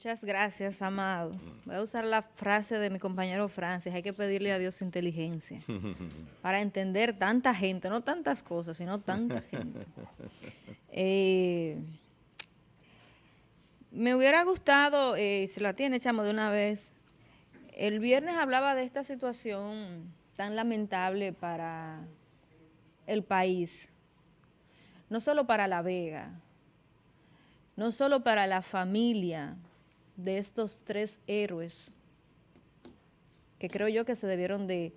Muchas gracias, Amado. Voy a usar la frase de mi compañero Francis, hay que pedirle a Dios inteligencia para entender tanta gente, no tantas cosas, sino tanta gente. Eh, me hubiera gustado, eh, si la tiene, chamo, de una vez, el viernes hablaba de esta situación tan lamentable para el país, no solo para La Vega, no solo para la familia de estos tres héroes, que creo yo que se debieron de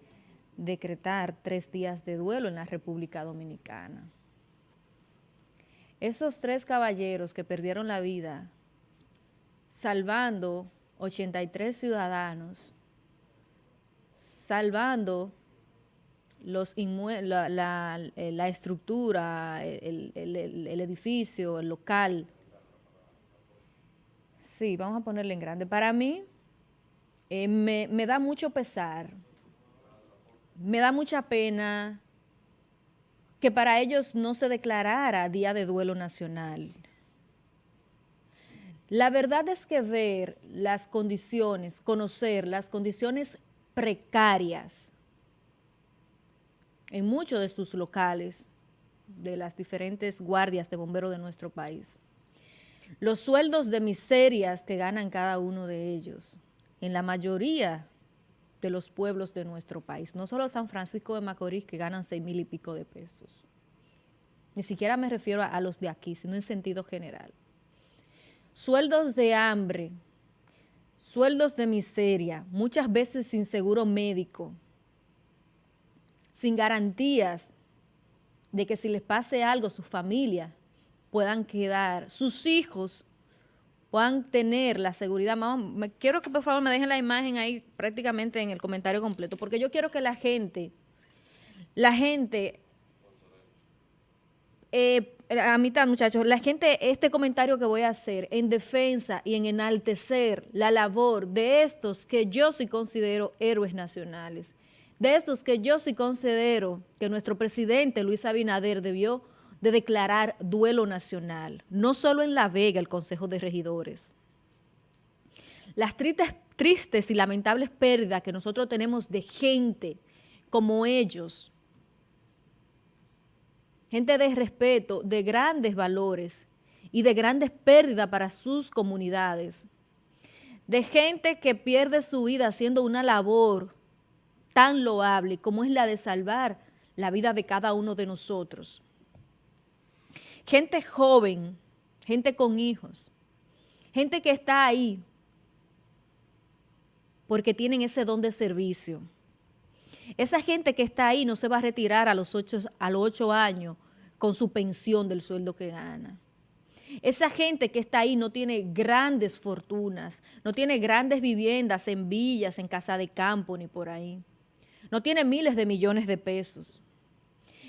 decretar tres días de duelo en la República Dominicana. Esos tres caballeros que perdieron la vida salvando 83 ciudadanos, salvando los la, la, estructura, el, el edificio, el local, Sí, vamos a ponerle en grande. Para mí, eh, me, me da mucho pesar, me da mucha pena que para ellos no se declarara Día de Duelo Nacional. La verdad es que ver las condiciones, conocer las condiciones precarias en muchos de sus locales, de las diferentes guardias de bomberos de nuestro país, los sueldos de miserias que ganan cada uno de ellos en la mayoría de los pueblos de nuestro país, no solo San Francisco de Macorís que ganan seis mil y pico de pesos. Ni siquiera me refiero a, a los de aquí, sino en sentido general. Sueldos de hambre, sueldos de miseria, muchas veces sin seguro médico, sin garantías de que si les pase algo, su familia puedan quedar, sus hijos puedan tener la seguridad. Me, quiero que por favor me dejen la imagen ahí prácticamente en el comentario completo, porque yo quiero que la gente, la gente, eh, a mitad muchachos, la gente, este comentario que voy a hacer en defensa y en enaltecer la labor de estos que yo sí considero héroes nacionales, de estos que yo sí considero que nuestro presidente Luis Abinader debió de declarar duelo nacional, no solo en La Vega, el Consejo de Regidores. Las tristes, tristes y lamentables pérdidas que nosotros tenemos de gente como ellos, gente de respeto, de grandes valores y de grandes pérdidas para sus comunidades, de gente que pierde su vida haciendo una labor tan loable como es la de salvar la vida de cada uno de nosotros gente joven, gente con hijos, gente que está ahí porque tienen ese don de servicio. Esa gente que está ahí no se va a retirar a los ocho, años con su pensión del sueldo que gana. Esa gente que está ahí no tiene grandes fortunas, no tiene grandes viviendas en villas, en casa de campo, ni por ahí. No tiene miles de millones de pesos.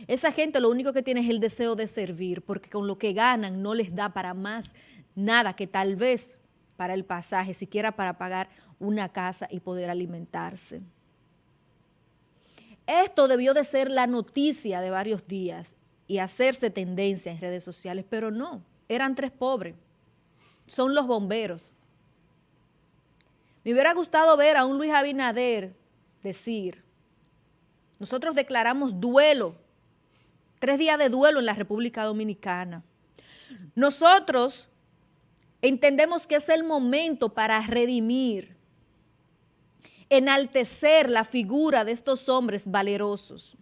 Esa gente lo único que tiene es el deseo de servir, porque con lo que ganan no les da para más nada que tal vez para el pasaje, siquiera para pagar una casa y poder alimentarse. Esto debió de ser la noticia de varios días y hacerse tendencia en redes sociales, pero no, eran tres pobres, son los bomberos. Me hubiera gustado ver a un Luis Abinader decir, nosotros declaramos duelo tres días de duelo en la República Dominicana. Nosotros entendemos que es el momento para redimir, enaltecer la figura de estos hombres valerosos,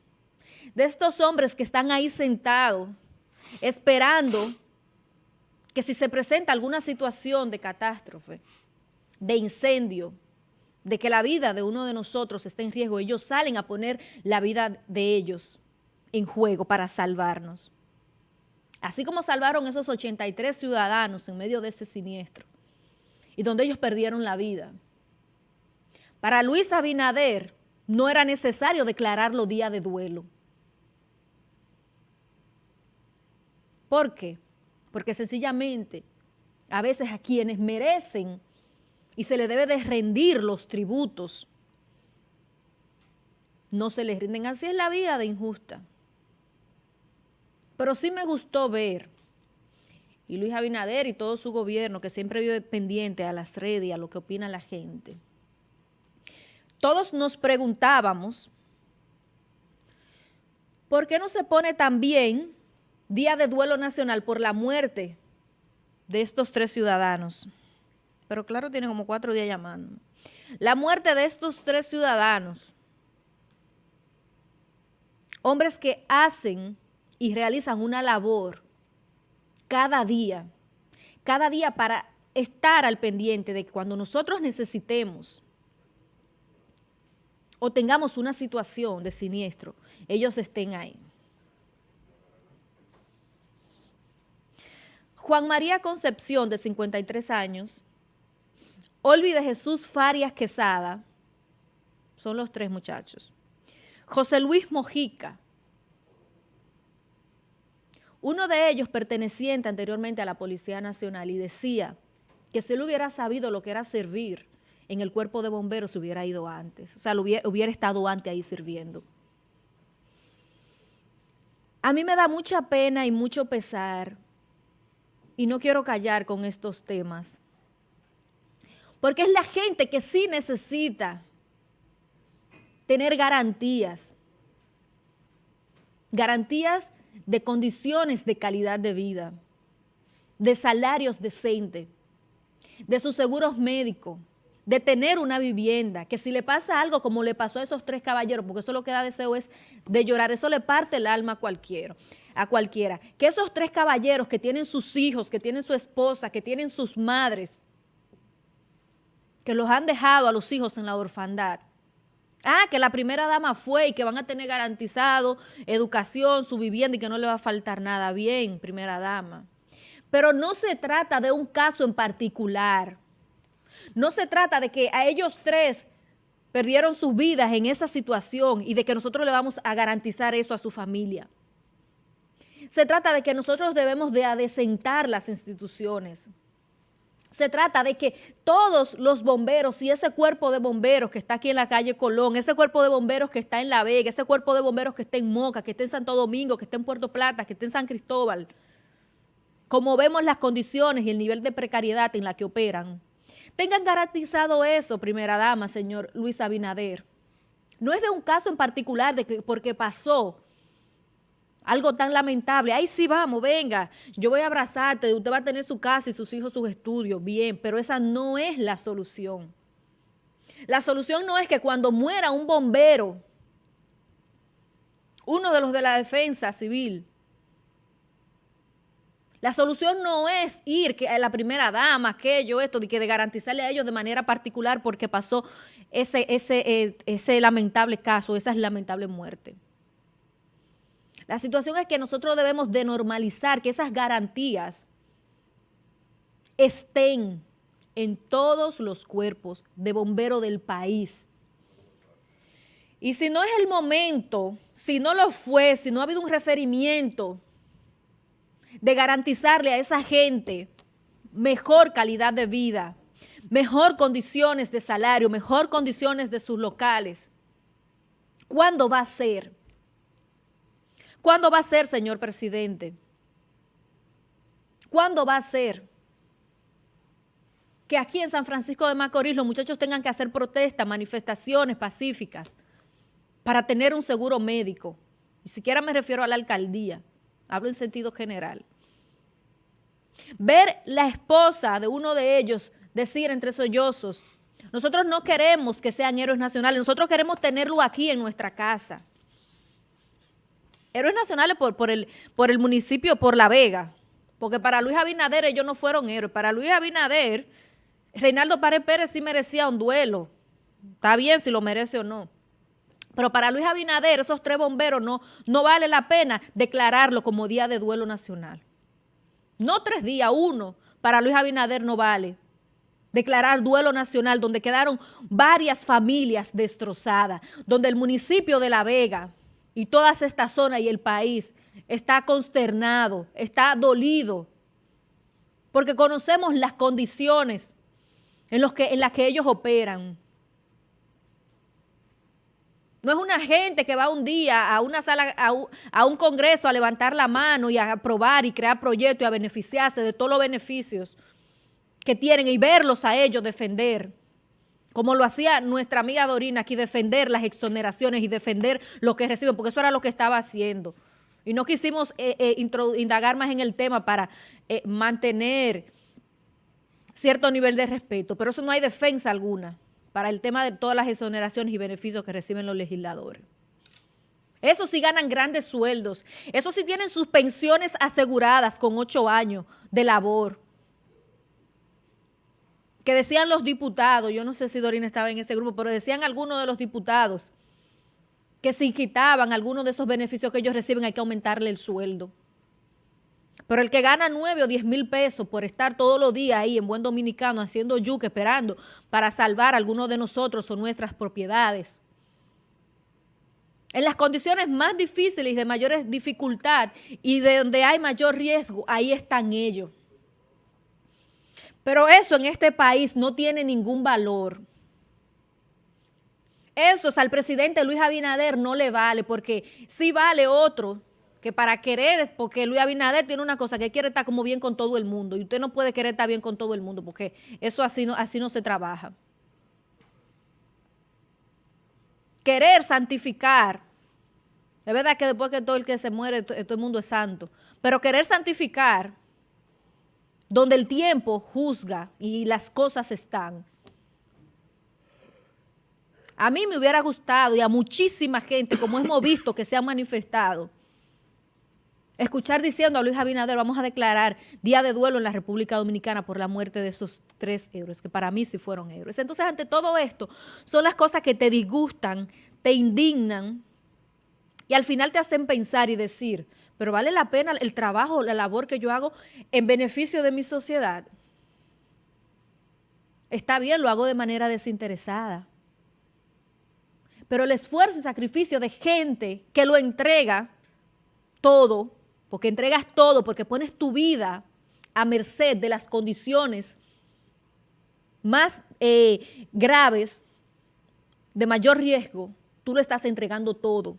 de estos hombres que están ahí sentados, esperando que si se presenta alguna situación de catástrofe, de incendio, de que la vida de uno de nosotros esté en riesgo, ellos salen a poner la vida de ellos en juego para salvarnos. Así como salvaron esos 83 ciudadanos en medio de ese siniestro y donde ellos perdieron la vida. Para Luis Abinader no era necesario declararlo día de duelo. ¿Por qué? Porque sencillamente a veces a quienes merecen y se le debe de rendir los tributos, no se les rinden. Así es la vida de injusta. Pero sí me gustó ver y Luis Abinader y todo su gobierno que siempre vive pendiente a las redes y a lo que opina la gente, todos nos preguntábamos ¿por qué no se pone también día de duelo nacional por la muerte de estos tres ciudadanos? Pero claro, tiene como cuatro días llamando. La muerte de estos tres ciudadanos, hombres que hacen y realizan una labor cada día, cada día para estar al pendiente de que cuando nosotros necesitemos o tengamos una situación de siniestro, ellos estén ahí. Juan María Concepción, de 53 años, Olvi de Jesús Farias Quesada, son los tres muchachos. José Luis Mojica, uno de ellos perteneciente anteriormente a la Policía Nacional y decía que si él hubiera sabido lo que era servir en el cuerpo de bomberos hubiera ido antes, o sea, hubiera, hubiera estado antes ahí sirviendo. A mí me da mucha pena y mucho pesar, y no quiero callar con estos temas, porque es la gente que sí necesita tener garantías, garantías de condiciones de calidad de vida, de salarios decentes, de sus seguros médicos, de tener una vivienda, que si le pasa algo como le pasó a esos tres caballeros, porque eso lo que da deseo es de llorar, eso le parte el alma a cualquiera, a cualquiera. Que esos tres caballeros que tienen sus hijos, que tienen su esposa, que tienen sus madres, que los han dejado a los hijos en la orfandad. Ah, que la primera dama fue y que van a tener garantizado educación, su vivienda y que no le va a faltar nada. Bien, primera dama. Pero no se trata de un caso en particular. No se trata de que a ellos tres perdieron sus vidas en esa situación y de que nosotros le vamos a garantizar eso a su familia. Se trata de que nosotros debemos de adecentar las instituciones. Se trata de que todos los bomberos y ese cuerpo de bomberos que está aquí en la calle Colón, ese cuerpo de bomberos que está en La Vega, ese cuerpo de bomberos que está en Moca, que está en Santo Domingo, que está en Puerto Plata, que está en San Cristóbal, como vemos las condiciones y el nivel de precariedad en la que operan, Tengan garantizado eso, primera dama, señor Luis Abinader. No es de un caso en particular de que porque pasó algo tan lamentable. Ahí sí vamos, venga, yo voy a abrazarte, usted va a tener su casa y sus hijos sus estudios, bien, pero esa no es la solución. La solución no es que cuando muera un bombero, uno de los de la defensa civil, la solución no es ir que la primera dama, aquello, esto, de que de garantizarle a ellos de manera particular porque pasó ese, ese, eh, ese lamentable caso, esa es lamentable muerte. La situación es que nosotros debemos de normalizar que esas garantías estén en todos los cuerpos de bombero del país. Y si no es el momento, si no lo fue, si no ha habido un referimiento de garantizarle a esa gente mejor calidad de vida, mejor condiciones de salario, mejor condiciones de sus locales. ¿Cuándo va a ser? ¿Cuándo va a ser, señor presidente? ¿Cuándo va a ser que aquí en San Francisco de Macorís los muchachos tengan que hacer protestas, manifestaciones pacíficas para tener un seguro médico? Ni siquiera me refiero a la alcaldía hablo en sentido general. Ver la esposa de uno de ellos decir entre sollozos, nosotros no queremos que sean héroes nacionales, nosotros queremos tenerlo aquí en nuestra casa. Héroes nacionales por, por, el, municipio, por La Vega, porque para Luis Abinader ellos no fueron héroes. Para Luis Abinader, Reinaldo Párez Pérez sí merecía un duelo. Está bien si lo merece o no. Pero para Luis Abinader, esos tres bomberos, no, no vale la pena declararlo como día de duelo nacional. No tres días, uno, para Luis Abinader no vale. Declarar duelo nacional donde quedaron varias familias destrozadas, donde el municipio de La Vega y toda esta zona y el país está consternado, está dolido, porque conocemos las condiciones en, las que ellos operan. No es una gente que va un día a una sala, a un, congreso a levantar la mano y a aprobar y crear proyectos y a beneficiarse de todos los beneficios que tienen y verlos a ellos defender, como lo hacía nuestra amiga Dorina aquí, defender las exoneraciones y defender lo que reciben, porque eso era lo que estaba haciendo. Y no quisimos eh, eh, indagar más en el tema para eh, mantener cierto nivel de respeto, pero eso no hay defensa alguna para el tema de todas las exoneraciones y beneficios que reciben los legisladores. Eso sí ganan grandes sueldos. Eso sí tienen sus pensiones aseguradas con ocho años de labor. Que decían los diputados, yo no sé si Dorina estaba en ese grupo, pero decían algunos de los diputados que si quitaban algunos de esos beneficios que ellos reciben hay que aumentarle el sueldo. Pero el que gana 9 o 10 mil pesos por estar todos los días ahí en buen dominicano haciendo yuque, esperando para salvar a algunos de nosotros o nuestras propiedades. En las condiciones más difíciles de mayor dificultad y de donde hay mayor riesgo, ahí están ellos. Pero eso en este país no tiene ningún valor. Eso al presidente Luis Abinader no le vale, porque sí vale otro que para querer, porque Luis Abinader tiene una cosa, que quiere estar como bien con todo el mundo, y usted no puede querer estar bien con todo el mundo, porque eso así no, así no se trabaja. Querer santificar, es verdad que después que todo el que se muere, todo el mundo es santo, pero querer santificar, donde el tiempo juzga y las cosas están, a mí me hubiera gustado y a muchísima gente, como hemos visto que se ha manifestado, escuchar diciendo a Luis Abinader, vamos a declarar día de duelo en la República Dominicana por la muerte de esos tres héroes, que para mí sí fueron héroes. Entonces, ante todo esto, son las cosas que te disgustan, te indignan y al final te hacen pensar y decir, pero vale la pena el trabajo, la labor que yo hago en beneficio de mi sociedad. Está bien, lo hago de manera desinteresada. Pero el esfuerzo y sacrificio de gente que lo entrega todo porque entregas todo, porque pones tu vida a merced de las condiciones más eh, graves, de mayor riesgo, tú lo estás entregando todo.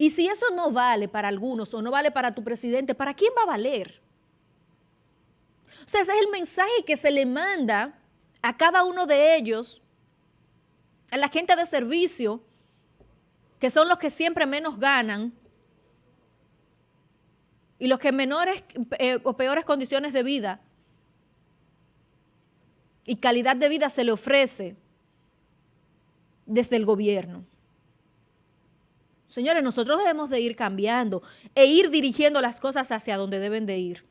Y si eso no vale para algunos o no vale para tu presidente, ¿para quién va a valer? O sea, ese es el mensaje que se le manda a cada uno de ellos, a la gente de servicio, que son los que siempre menos ganan, y los que en menores eh, o peores condiciones de vida y calidad de vida se le ofrece desde el gobierno. Señores, nosotros debemos de ir cambiando e ir dirigiendo las cosas hacia donde deben de ir.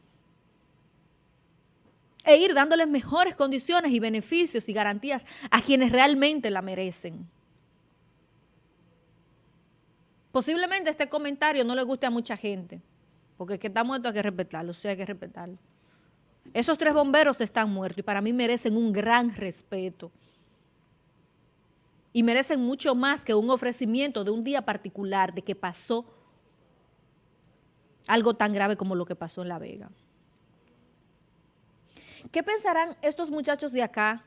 E ir dándoles mejores condiciones y beneficios y garantías a quienes realmente la merecen. Posiblemente este comentario no le guste a mucha gente, porque que está muerto hay que respetarlo, o sea, hay que respetarlo. Esos tres bomberos están muertos y para mí merecen un gran respeto. Y merecen mucho más que un ofrecimiento de un día particular de que pasó algo tan grave como lo que pasó en La Vega. ¿Qué pensarán estos muchachos de acá,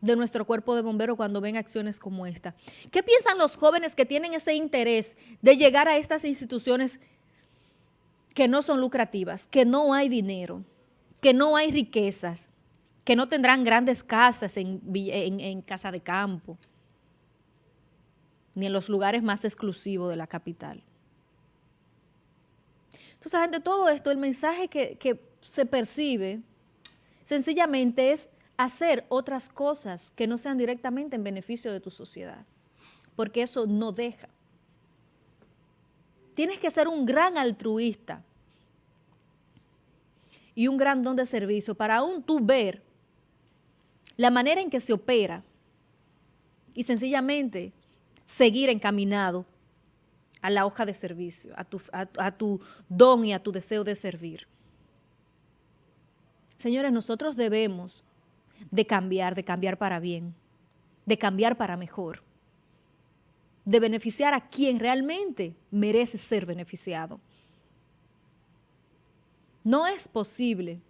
de nuestro cuerpo de bomberos, cuando ven acciones como esta? ¿Qué piensan los jóvenes que tienen ese interés de llegar a estas instituciones que no son lucrativas, que no hay dinero, que no hay riquezas, que no tendrán grandes casas en, casa de campo, ni en los lugares más exclusivos de la capital. Entonces, ante todo esto, el mensaje que, que se percibe sencillamente es hacer otras cosas que no sean directamente en beneficio de tu sociedad, porque eso no deja. Tienes que ser un gran altruista y un gran don de servicio para aún tú ver la manera en que se opera y sencillamente seguir encaminado a la hoja de servicio, a tu, a tu don y a tu deseo de servir. Señores, nosotros debemos de cambiar, de cambiar para bien, de cambiar para mejor de beneficiar a quien realmente merece ser beneficiado. No es posible,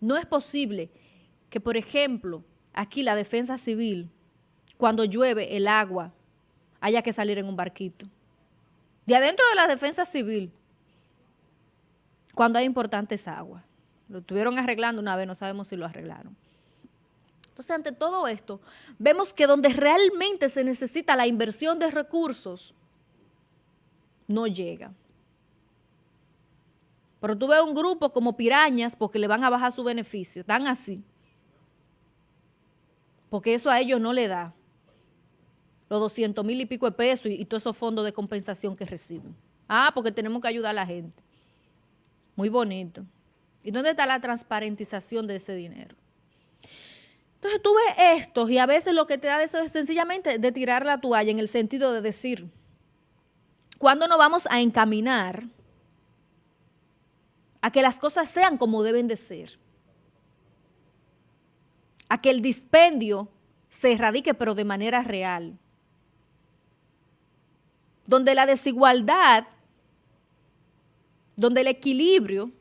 no es posible que, por ejemplo, aquí la defensa civil, cuando llueve el agua haya que salir en un barquito. De adentro de la defensa civil, cuando hay importantes aguas. Lo estuvieron arreglando una vez, no sabemos si lo arreglaron. Entonces, ante todo esto, vemos que donde realmente se necesita la inversión de recursos, no llega. Pero tú ves un grupo como pirañas porque le van a bajar su beneficio, están así. Porque eso a ellos no le da los 200 mil y pico de pesos y, todos esos fondos de compensación que reciben. Ah, porque tenemos que ayudar a la gente. Muy bonito. ¿Y dónde está la transparentización de ese dinero? Entonces tú ves esto y a veces lo que te da eso es sencillamente de tirar la toalla en el sentido de decir, ¿cuándo nos vamos a encaminar a que las cosas sean como deben de ser? A que el dispendio se erradique pero de manera real. Donde la desigualdad, donde el equilibrio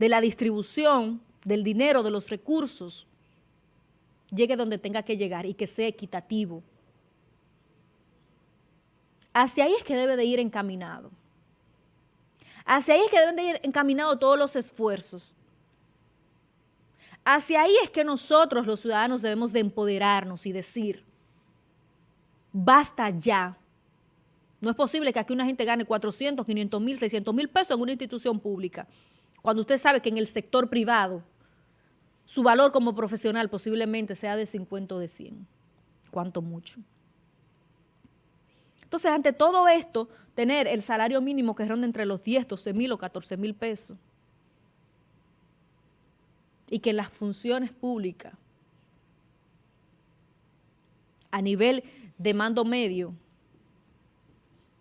de la distribución del dinero, de los recursos, llegue donde tenga que llegar y que sea equitativo. Hacia ahí es que debe de ir encaminado. Hacia ahí es que deben de ir encaminados todos los esfuerzos. Hacia ahí es que nosotros los ciudadanos debemos de empoderarnos y decir, basta ya. No es posible que aquí una gente gane 400, 500 mil, 600 mil pesos en una institución pública, cuando usted sabe que en el sector privado su valor como profesional posiblemente sea de 50 o de 100, cuanto mucho. Entonces, ante todo esto, tener el salario mínimo que ronda entre los 10, 12 mil o 14 mil pesos y que las funciones públicas a nivel de mando medio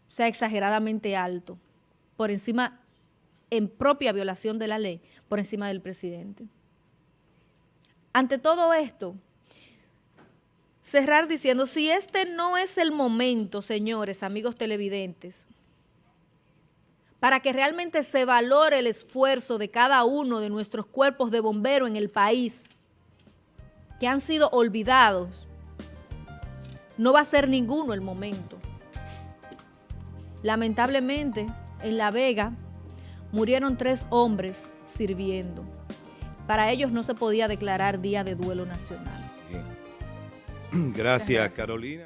sea exageradamente alto, por encima, en propia violación de la ley, por encima del presidente. Ante todo esto, cerrar diciendo, si este no es el momento, señores, amigos televidentes, para que realmente se valore el esfuerzo de cada uno de nuestros cuerpos de bomberos en el país, que han sido olvidados, no va a ser ninguno el momento. Lamentablemente, en La Vega murieron tres hombres sirviendo para ellos no se podía declarar día de duelo nacional. Gracias, gracias, Carolina.